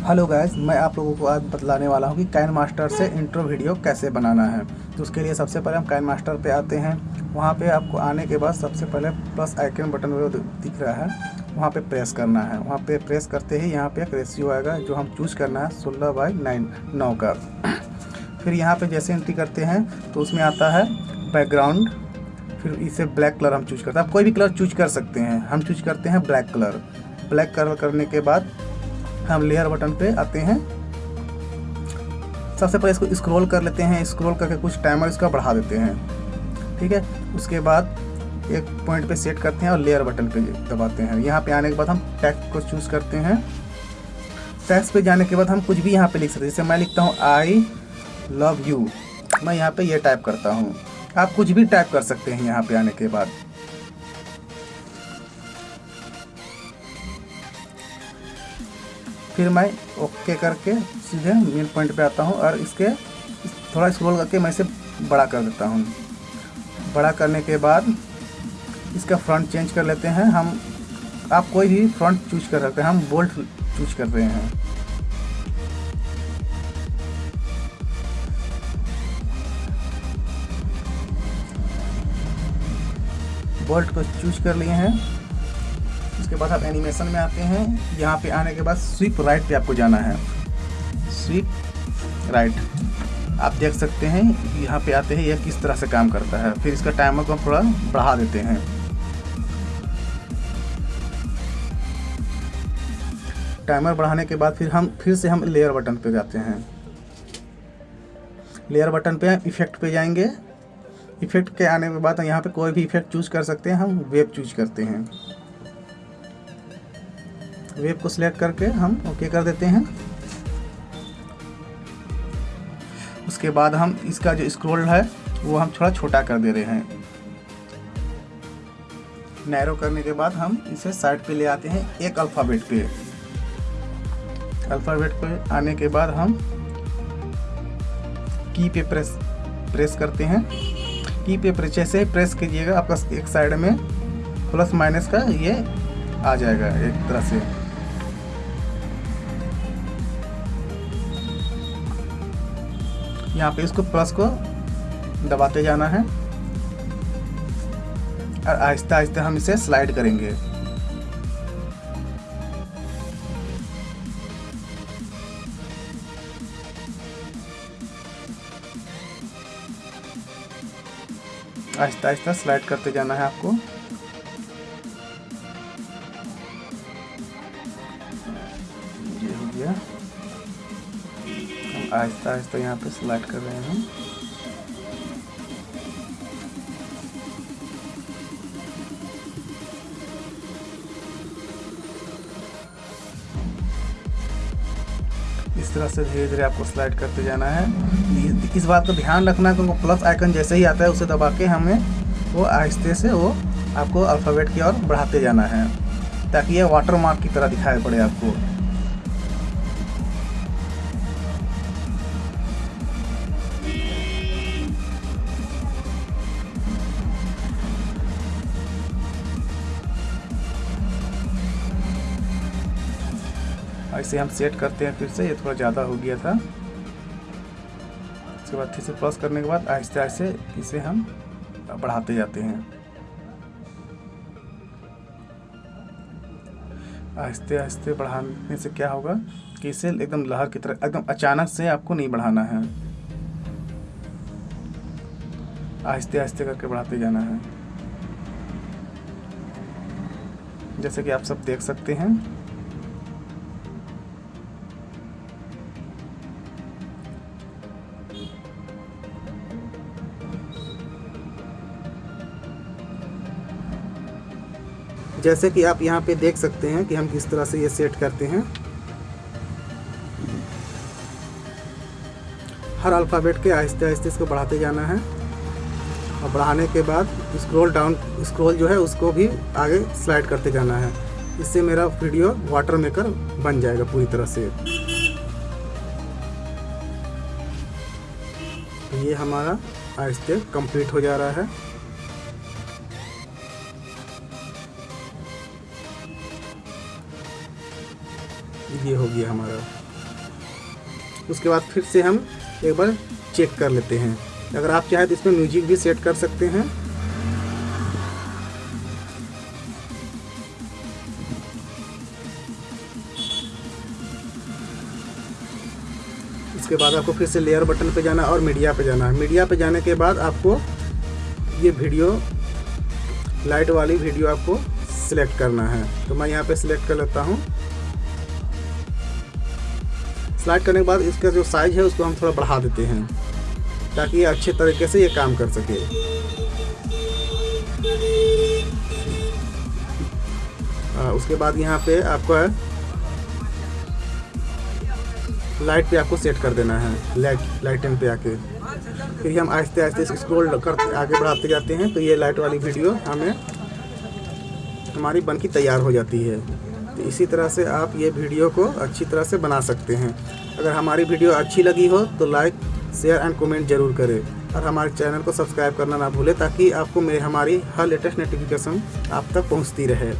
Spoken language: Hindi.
हेलो गाइस, मैं आप लोगों को आज बतलाने वाला हूँ कि कैन मास्टर से इंट्रो वीडियो कैसे बनाना है। तो उसके लिए सबसे पहले हम कैन मास्टर पे आते हैं। वहाँ पे आपको आने के बाद सबसे पहले प्लस आइकन बटन वो दिख रहा है, वहाँ पे प्रेस करना है। वहाँ पे प्रेस करते ही यहाँ पे एक रेशियो आएगा जो हम चूज़ करना है सोलह बाई नाइन, नौ का। फिर यहाँ पे जैसे एंट्री करते हैं तो उसमें आता है बैकग्राउंड। फिर इसे ब्लैक कलर हम चूज़ करते हैं। आप कोई भी कलर चूज़ कर सकते हैं। हम चूज़ करते हैं ब्लैक कलर। ब्लैक कलर करने के बाद हम लेयर बटन पे आते हैं। सबसे पहले इसको स्क्रॉल कर लेते हैं स्क्रॉल करके कुछ टाइमर इसका बढ़ा देते हैं। ठीक है? उसके बाद एक पॉइंट पे सेट करते हैं और लेयर बटन पे दबाते हैं। यहाँ पे आने के बाद हम टैक्स को चूज़ करते हैं। टैक्स पे जाने के बाद हम कुछ भी यहाँ पे लिख सकते हैं। जैसे मैं लिखता हूँ आई लव यू मैं यहाँ पे ये टाइप करता हूँ। आप कुछ भी टाइप कर सकते हैं यहाँ पे आने के बाद। फिर मैं ओके करके सीधे मेन पॉइंट पे आता हूँ और इसके थोड़ा स्क्रॉल करके मैं इसे बड़ा कर देता हूँ। बड़ा करने के बाद इसका फ्रंट चेंज कर लेते हैं। हम, आप कोई भी फ्रंट चूज़ कर सकते हैं। हम बोल्ट चूज़ कर रहे हैं। बोल्ट को चूज़ कर लिए हैं। उसके बाद आप एनिमेशन में आते हैं। यहाँ पे आने के बाद स्वीप राइट पे आपको जाना है। स्वीप राइट आप देख सकते हैं, यहाँ पे आते हैं, यह किस तरह से काम करता है। फिर इसका टाइमर को हम थोड़ा बढ़ा देते हैं। टाइमर बढ़ाने के बाद फिर हम, फिर से हम लेयर बटन पे जाते हैं। लेयर बटन पे इफ़ेक्ट पे जाएँगे। इफ़ेक्ट के आने के बाद यहाँ पे कोई भी इफ़ेक्ट चूज़ कर सकते हैं, हम वेब चूज़ करते हैं। वेब को सिलेक्ट करके हम ओके कर देते हैं। उसके बाद हम इसका जो स्क्रोल है, वो हम थोड़ा छोटा कर दे रहे हैं। नैरो करने के बाद हम इसे साइड पे ले आते हैं, एक अल्फ़ाबेट पे। अल्फ़ाबेट पे आने के बाद हम की पे प्रेस प्रेस करते हैं। की पे प्रेस जैसे प्रेस कीजिएगा, आपका एक साइड में प्लस माइनस का ये आ जाएगा, एक तरह से। यहाँ पे इसको प्लस को दबाते जाना है। और आहिस्ता आहिस्ता हम इसे स्लाइड करेंगे। आहिस्ता आहिस्ता स्लाइड करते जाना है आपको। आहिस्ता आहिस्ता यहाँ पे स्लाइड कर रहे हैं हम। इस तरह से धीरे धीरे आपको स्लाइड करते जाना है। इस बात का ध्यान रखना कि प्लस आइकन जैसे ही आता है, उसे दबा के हमें वो आहिस्ते से वो आपको अल्फ़ाबेट की ओर बढ़ाते जाना है, ताकि ये वाटर मार्क की तरह दिखाई पड़े आपको। ऐसे हम सेट करते हैं फिर से ये थोड़ा ज़्यादा हो गया था। उसके बाद फिर से प्लस करने के बाद आहिस्ते आहिस्ते इसे हम बढ़ाते जाते हैं। आहिस्ते आहिस्ते बढ़ाने से क्या होगा कि इसे एकदम लहर की तरह, एकदम अचानक से आपको नहीं बढ़ाना है। आहिस्ते आहिस्ते करके बढ़ाते जाना है। जैसे कि आप सब देख सकते हैं। जैसे कि आप यहाँ पे देख सकते हैं कि हम किस तरह से ये सेट करते हैं। हर अल्फ़ाबेट के आहिस्ते आहिस्ते इसको बढ़ाते जाना है। और बढ़ाने के बाद स्क्रॉल डाउन स्क्रॉल जो है उसको भी आगे स्लाइड करते जाना है। इससे मेरा वीडियो वाटर मेकर बन जाएगा पूरी तरह से। तो ये हमारा आहिस्ते कंप्लीट हो जा रहा है। ये हो गया हमारा। उसके बाद फिर से हम एक बार चेक कर लेते हैं। अगर आप चाहें तो इसमें म्यूज़िक भी सेट कर सकते हैं। इसके बाद आपको फिर से लेयर बटन पे जाना और मीडिया पे जाना। है मीडिया पे जाने के बाद आपको ये वीडियो लाइट वाली वीडियो आपको सिलेक्ट करना है। तो मैं यहाँ पे सिलेक्ट कर लेता हूँ। सिलेक्ट करने के बाद इसका जो साइज़ है उसको हम थोड़ा बढ़ा देते हैं ताकि ये अच्छे तरीके से ये काम कर सके। आ, उसके बाद यहाँ पे आपको लाइट पे आपको सेट कर देना है लाइट लाइटन पे आके। फिर हम आहिस्ते आहिस्ते स्क्रोल करते आगे बढ़ाते जाते हैं तो ये लाइट वाली वीडियो हमें हमारी बन की तैयार हो जाती है। तो इसी तरह से आप ये वीडियो को अच्छी तरह से बना सकते हैं। अगर हमारी वीडियो अच्छी लगी हो तो लाइक शेयर एंड कमेंट ज़रूर करें। और हमारे चैनल को सब्सक्राइब करना ना भूलें, ताकि आपको मेरे, हमारी हर लेटेस्ट नोटिफिकेशन आप तक पहुँचती रहे।